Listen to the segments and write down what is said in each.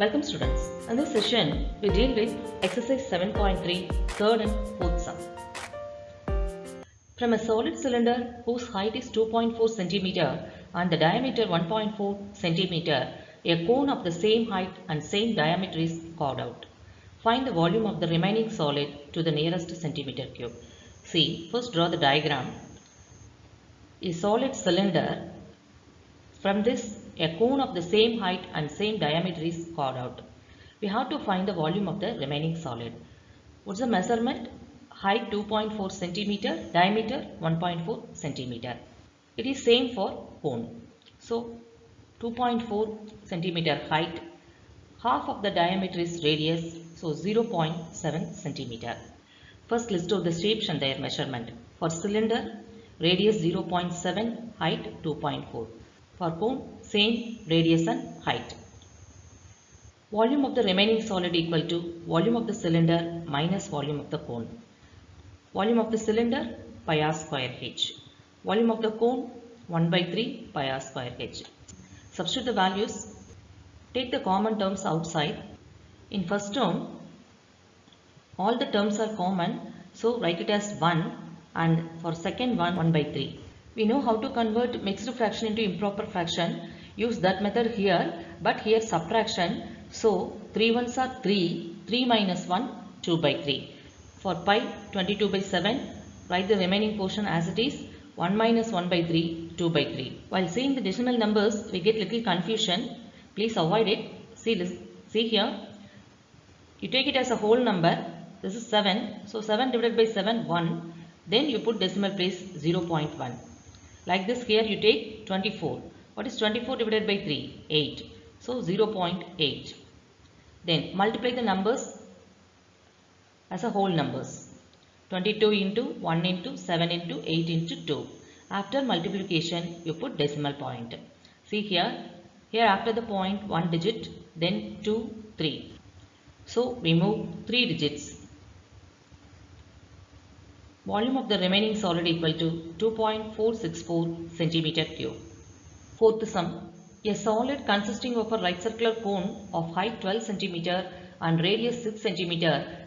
Welcome students. In this session, we deal with exercise 7.3, third and fourth sum. From a solid cylinder whose height is 2.4 cm and the diameter 1.4 cm, a cone of the same height and same diameter is carved out. Find the volume of the remaining solid to the nearest centimeter cube. See, first draw the diagram. A solid cylinder from this, a cone of the same height and same diameter is carved out. We have to find the volume of the remaining solid. What's the measurement? Height 2.4 centimeter, diameter 1.4 centimeter. It is same for cone. So 2.4 centimeter height, half of the diameter is radius, so 0.7 centimeter. First list out the shapes and their measurement. For cylinder, radius 0.7, height 2.4. For cone, same radius and height. Volume of the remaining solid equal to volume of the cylinder minus volume of the cone. Volume of the cylinder pi r square h. Volume of the cone 1 by 3 pi r square h. Substitute the values. Take the common terms outside. In first term, all the terms are common, so write it as 1 and for second one 1 by 3. We know how to convert mixed fraction into improper fraction. Use that method here, but here subtraction. So 3 ones are 3, 3 minus 1, 2 by 3. For pi 22 by 7, write the remaining portion as it is 1 minus 1 by 3, 2 by 3. While seeing the decimal numbers, we get little confusion. Please avoid it. See this. See here. You take it as a whole number. This is 7. So 7 divided by 7, 1. Then you put decimal place 0.1. Like this here you take 24. What is 24 divided by 3? 8. So 0.8. Then multiply the numbers as a whole numbers. 22 into 1 into 7 into 8 into 2. After multiplication you put decimal point. See here. Here after the point 1 digit then 2, 3. So we move 3 digits. Volume of the remaining solid equal to 2.464 centimeter cube. Fourth sum. A solid consisting of a right circular cone of height 12 cm and radius 6 cm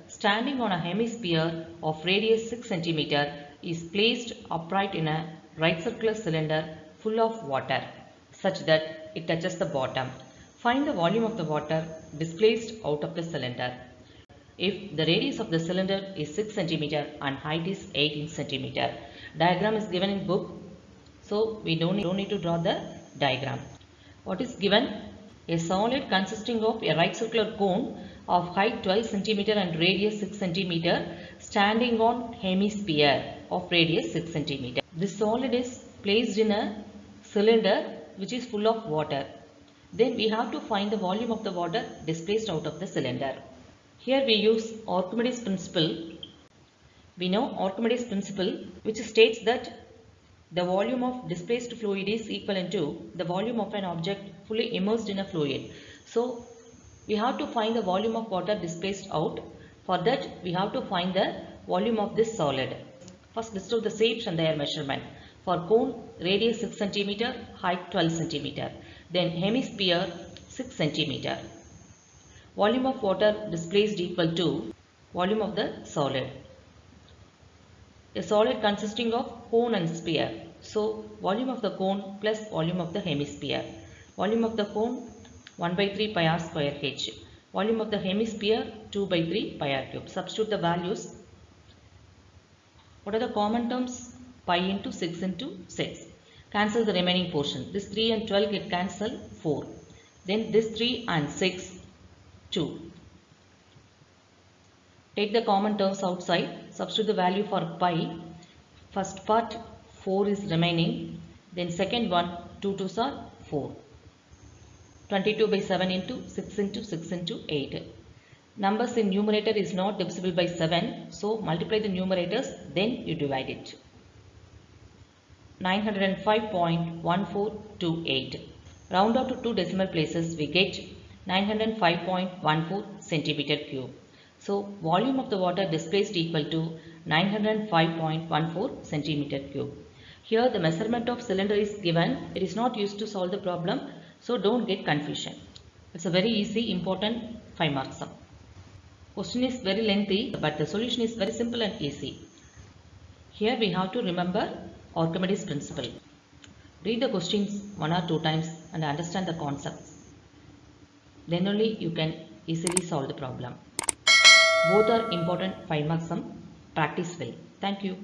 standing on a hemisphere of radius 6 cm is placed upright in a right circular cylinder full of water such that it touches the bottom. Find the volume of the water displaced out of the cylinder. If the radius of the cylinder is 6 cm and height is 18 cm. Diagram is given in book. So we don't don't need to draw the diagram. What is given? A solid consisting of a right circular cone of height 12 centimeter and radius 6 centimeter standing on hemisphere of radius 6 centimeter. This solid is placed in a cylinder which is full of water. Then we have to find the volume of the water displaced out of the cylinder. Here we use Archimedes principle. We know Archimedes principle which states that the volume of displaced fluid is equivalent to the volume of an object fully immersed in a fluid. So we have to find the volume of water displaced out. For that we have to find the volume of this solid. First out the shapes and their measurement. For cone radius 6 cm, height 12 cm. Then hemisphere 6 cm. Volume of water displaced equal to volume of the solid. A solid consisting of cone and sphere. So volume of the cone plus volume of the hemisphere. Volume of the cone 1 by 3 pi r square h. Volume of the hemisphere 2 by 3 pi r cube. Substitute the values. What are the common terms? Pi into 6 into 6. Cancel the remaining portion. This 3 and 12 get cancelled 4. Then this 3 and 6 2. Take the common terms outside. Substitute the value for pi. First part 4 is remaining. Then second one 2 2s are 4. 22 by 7 into 6 into 6 into 8. Numbers in numerator is not divisible by 7. So multiply the numerators then you divide it. 905.1428. Round up to two decimal places we get 905.14 centimeter cube. So volume of the water displaced equal to 905.14 centimeter cube. Here the measurement of cylinder is given. It is not used to solve the problem. So don't get confusion. It's a very easy, important 5 marks sum. Question is very lengthy, but the solution is very simple and easy. Here we have to remember Archimedes principle. Read the questions one or two times and understand the concepts. Then only you can easily solve the problem. Both are important 5 marks sum. Practice well. Thank you.